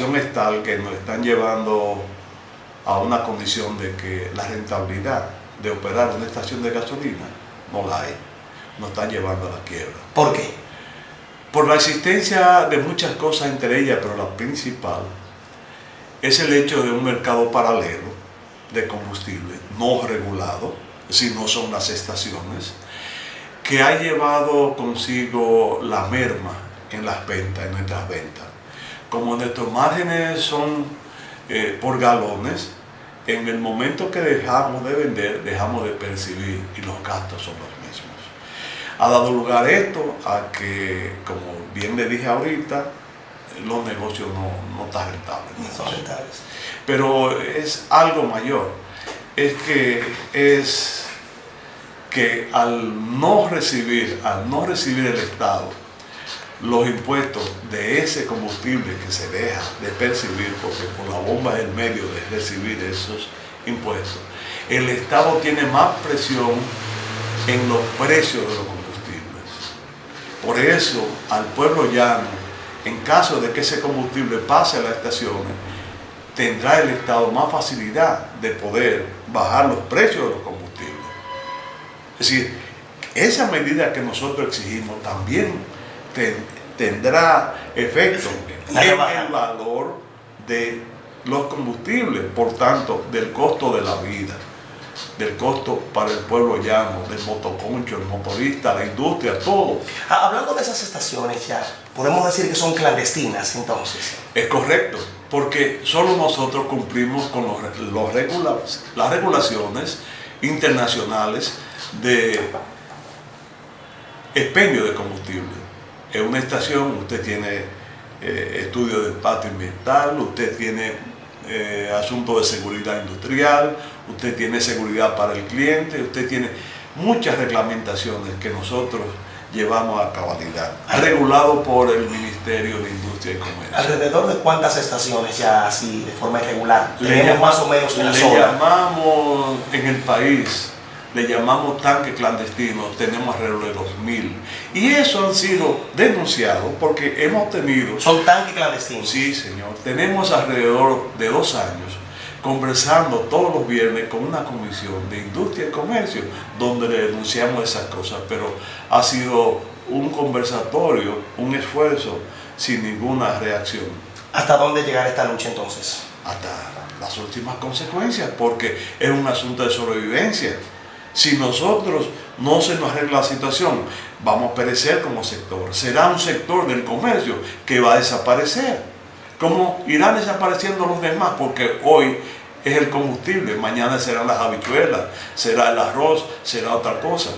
es tal que nos están llevando a una condición de que la rentabilidad de operar una estación de gasolina no la hay. Nos están llevando a la quiebra. ¿Por qué? Por la existencia de muchas cosas entre ellas, pero la principal es el hecho de un mercado paralelo de combustible no regulado, si no son las estaciones, que ha llevado consigo la merma en las ventas, en nuestras ventas. Como nuestros márgenes son eh, por galones, en el momento que dejamos de vender, dejamos de percibir y los gastos son los mismos. Ha dado lugar esto a que, como bien le dije ahorita, los negocios no, no están rentables. No son rentables. Pero es algo mayor. Es que es que al no recibir, al no recibir el Estado los impuestos de ese combustible que se deja de percibir, porque por la bomba es el medio de recibir esos impuestos, el Estado tiene más presión en los precios de los combustibles. Por eso, al pueblo llano, en caso de que ese combustible pase a las estaciones, tendrá el Estado más facilidad de poder bajar los precios de los combustibles. Es decir, esa medida que nosotros exigimos también tendrá efecto en el valor de los combustibles, por tanto, del costo de la vida, del costo para el pueblo llano, del motoconcho, el motorista, la industria, todo. Ah, hablando de esas estaciones ya, podemos decir que son clandestinas entonces. Es correcto, porque solo nosotros cumplimos con los, los las regulaciones internacionales de expendio de combustible. En una estación usted tiene eh, estudio de impacto ambiental, usted tiene eh, asuntos de seguridad industrial, usted tiene seguridad para el cliente, usted tiene muchas reglamentaciones que nosotros llevamos a cabalidad, regulado por el Ministerio de Industria y Comercio. ¿Alrededor de cuántas estaciones ya así de forma irregular? Tenemos más o menos en la le llamamos en el país le llamamos tanque clandestino, tenemos alrededor de 2.000. Y eso han sido denunciados porque hemos tenido... ¿Son tanques clandestinos? Sí, señor. Tenemos alrededor de dos años conversando todos los viernes con una comisión de industria y comercio donde le denunciamos esas cosas, pero ha sido un conversatorio, un esfuerzo sin ninguna reacción. ¿Hasta dónde llegará esta lucha entonces? Hasta las últimas consecuencias, porque es un asunto de sobrevivencia. Si nosotros no se nos arregla la situación, vamos a perecer como sector. Será un sector del comercio que va a desaparecer. Como irán desapareciendo los demás, porque hoy es el combustible, mañana serán las habichuelas, será el arroz, será otra cosa.